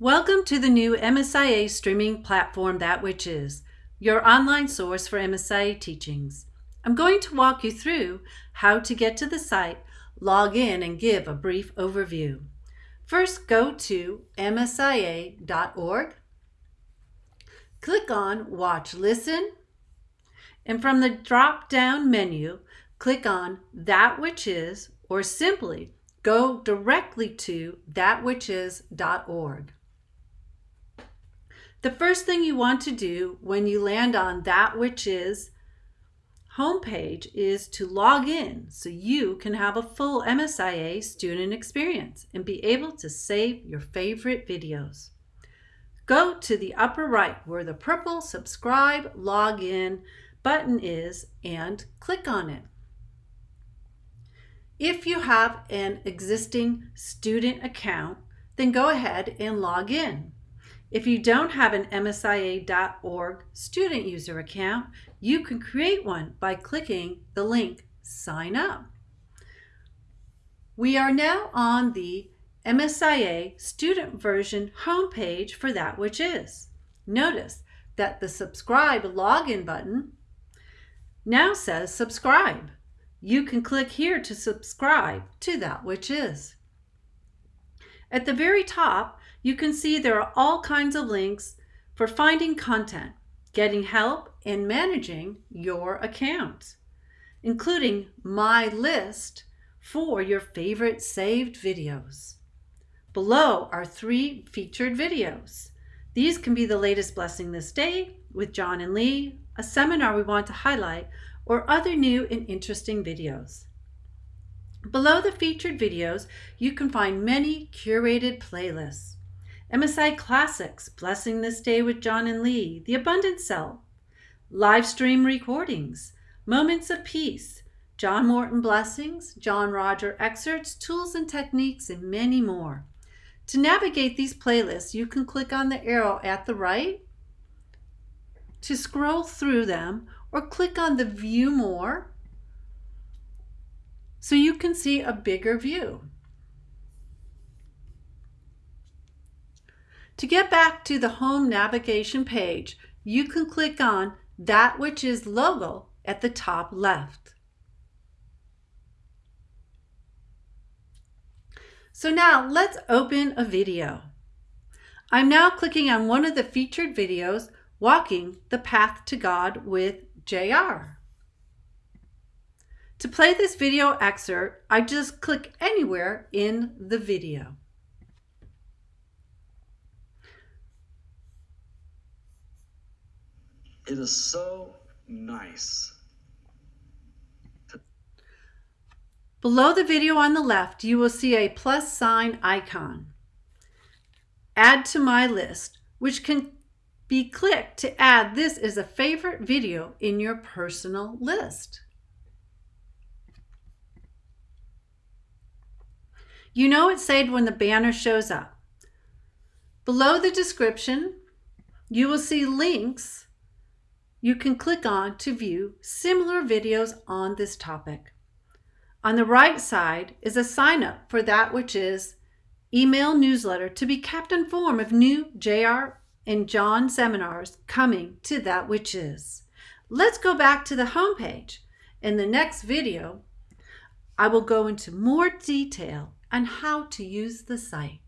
Welcome to the new MSIA streaming platform That Which Is, your online source for MSIA teachings. I'm going to walk you through how to get to the site, log in, and give a brief overview. First, go to msia.org, click on Watch Listen, and from the drop-down menu, click on That Which Is, or simply go directly to thatwhichis's.org. The first thing you want to do when you land on that which is homepage is to log in so you can have a full MSIA student experience and be able to save your favorite videos. Go to the upper right where the purple subscribe login button is and click on it. If you have an existing student account, then go ahead and log in. If you don't have an MSIA.org student user account, you can create one by clicking the link Sign Up. We are now on the MSIA student version homepage for that which is. Notice that the subscribe login button now says subscribe. You can click here to subscribe to that which is. At the very top, you can see there are all kinds of links for finding content, getting help, and managing your account, including my list for your favorite saved videos. Below are three featured videos. These can be the latest Blessing This Day with John and Lee, a seminar we want to highlight, or other new and interesting videos. Below the featured videos, you can find many curated playlists. MSI Classics, Blessing This Day with John and Lee, The Abundant Self, live stream recordings, Moments of Peace, John Morton Blessings, John Roger Excerpts, Tools and Techniques, and many more. To navigate these playlists, you can click on the arrow at the right to scroll through them or click on the View More so you can see a bigger view. To get back to the home navigation page, you can click on that which is logo at the top left. So now let's open a video. I'm now clicking on one of the featured videos, Walking the Path to God with JR. To play this video excerpt, I just click anywhere in the video. It is so nice. Below the video on the left, you will see a plus sign icon. Add to my list, which can be clicked to add this as a favorite video in your personal list. You know it's saved when the banner shows up. Below the description, you will see links you can click on to view similar videos on this topic. On the right side is a sign up for that which is email newsletter to be kept informed of new JR and John seminars coming to that which is. Let's go back to the homepage. In the next video, I will go into more detail on how to use the site.